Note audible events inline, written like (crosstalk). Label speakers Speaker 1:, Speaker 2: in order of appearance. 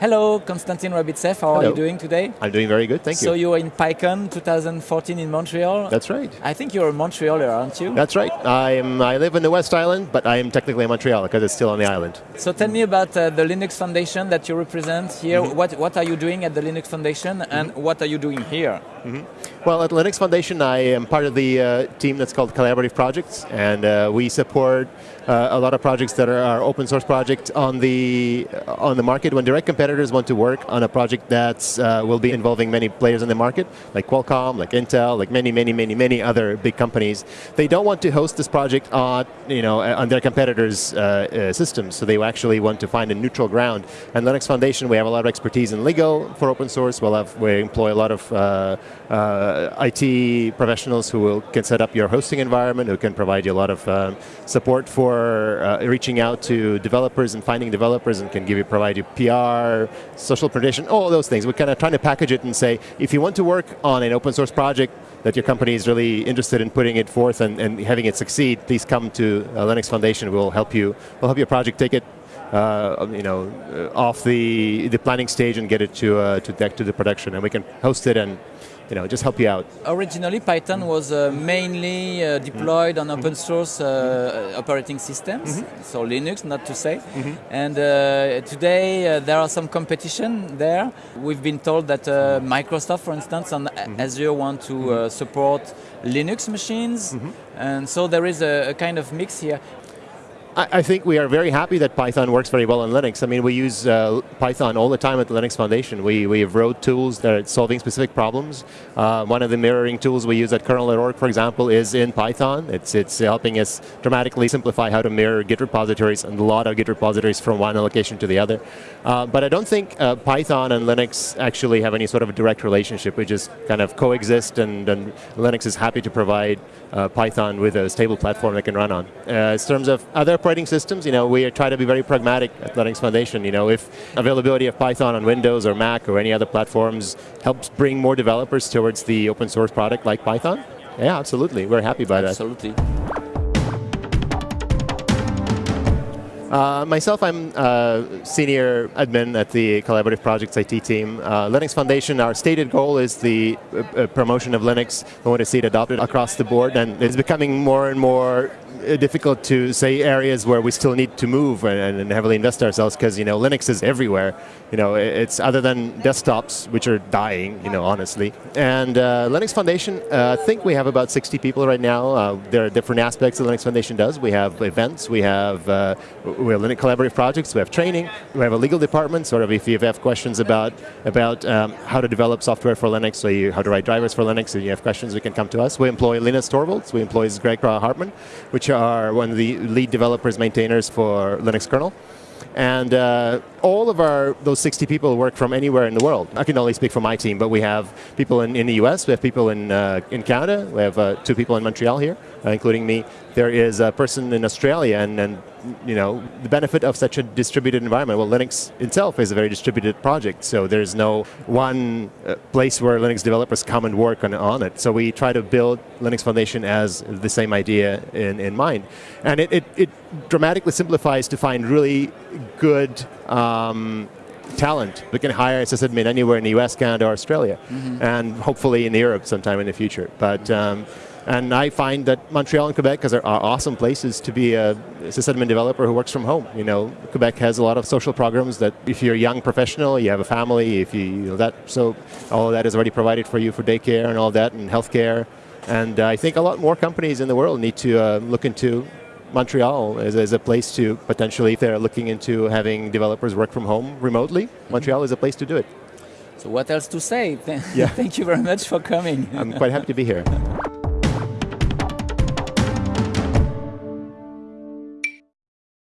Speaker 1: Hello, Konstantin Ryabitsev. How
Speaker 2: Hello.
Speaker 1: are you doing today?
Speaker 2: I'm doing very good, thank
Speaker 1: So
Speaker 2: you.
Speaker 1: So you were in PyCon 2014 in Montreal.
Speaker 2: That's right.
Speaker 1: I think you're a Montrealer, aren't you?
Speaker 2: That's right. I am. I live in the West Island, but I am technically in Montreal because it's still on the island.
Speaker 1: So tell me about uh, the Linux Foundation that you represent here.
Speaker 2: Mm-hmm.
Speaker 1: What what are you doing at the Linux Foundation, and what are you doing here?
Speaker 2: Well, at Linux Foundation, I am part of the uh, team that's called Collaborative Projects, and uh, we support uh, a lot of projects that are, are open source projects on the on the market. When direct competitors want to work on a project that uh, will be involving many players in the market, like Qualcomm, like Intel, like many, many, many, many other big companies, they don't want to host this project on you know on their competitors' uh, uh, systems. So they actually want to find a neutral ground. And Linux Foundation, we have a lot of expertise in legal for open source. We'll have, we employ a lot of uh, uh, IT professionals who will, can set up your hosting environment, who can provide you a lot of um, support for uh, reaching out to developers and finding developers, and can give you provide you PR, social protection, all those things. We're kind of trying to package it and say, if you want to work on an open source project that your company is really interested in putting it forth and, and having it succeed, please come to uh, Linux Foundation. We'll help you. We'll help your project take it uh, you know, uh, off the, the planning stage and get it to, uh, to, deck to the production. And we can host it and you know, just help you out.
Speaker 1: Originally, Python was uh, mainly uh, deployed on open source uh, operating systems, so Linux, not to say. And uh, today uh, there are some competition there. We've been told that uh, Microsoft, for instance, and Azure want to uh, support Linux machines, and so there is a, a kind of mix here.
Speaker 2: I, think we are very happy that Python works very well on Linux. I mean, we use uh, Python all the time at the Linux Foundation. We, we have wrote tools that are solving specific problems. Uh, one of the mirroring tools we use at kernel.org, for example, is in Python. It's, it's helping us dramatically simplify how to mirror Git repositories and a lot of Git repositories from one location to the other. Uh, but I don't think uh, Python and Linux actually have any sort of a direct relationship. We just kind of coexist, and, and Linux is happy to provide uh, Python with a stable platform they can run on. Uh, in terms of other operating systems, you know, we try to be very pragmatic at Linux Foundation. You know, if availability of Python on Windows or Mac or any other platforms helps bring more developers towards the open source product like Python, yeah, absolutely. We're happy by that.
Speaker 1: Absolutely.
Speaker 2: Uh, myself, I'm uh, senior admin at the Collaborative Projects IT team. Uh, Linux Foundation, our stated goal is the uh, promotion of Linux. We want to see it adopted across the board, and it's becoming more and more uh, difficult to say areas where we still need to move and, and heavily invest ourselves because you know Linux is everywhere. You know, it's other than desktops, which are dying. You know, honestly. And uh, Linux Foundation, I think we have about 60 people right now. There are different aspects that Linux Foundation does. We have events. We have we have Linux collaborative projects. We have training. We have a legal department. Sort of, if you have questions about about um, how to develop software for Linux, so you, how to write drivers for Linux, and you have questions, you can come to us. We employ Linus Torvalds. We employ Greg Hartman, which are one of the lead developers, maintainers for Linux kernel. And uh, all of our those 60 people work from anywhere in the world. I can only speak for my team, but we have people in, in the US, we have people in, uh, in Canada, we have uh, two people in Montreal here, uh, including me. There is a person in Australia, and, and you know the benefit of such a distributed environment. Well, Linux itself is a very distributed project, so there's no one uh, place where Linux developers come and work on, on it. So we try to build Linux Foundation as the same idea in, in mind, and it, it, it dramatically simplifies to find really good. Um, talent. We can hire a sysadmin anywhere in the US, Canada, or Australia, and hopefully in Europe sometime in the future. But um, and I find that Montreal and Quebec are, are awesome places to be a sysadmin developer who works from home. You know, Quebec has a lot of social programs that if you're a young professional, you have a family, if you, you know that, so all of that is already provided for you for daycare and all that, and healthcare. And uh, I think a lot more companies in the world need to uh, look into Montreal as, as a place to potentially, if they're looking into having developers work from home remotely, Montreal is a place to do it.
Speaker 1: So what else to say?
Speaker 2: Yeah. (laughs)
Speaker 1: Thank you very much for coming.
Speaker 2: I'm quite happy to be here. (laughs)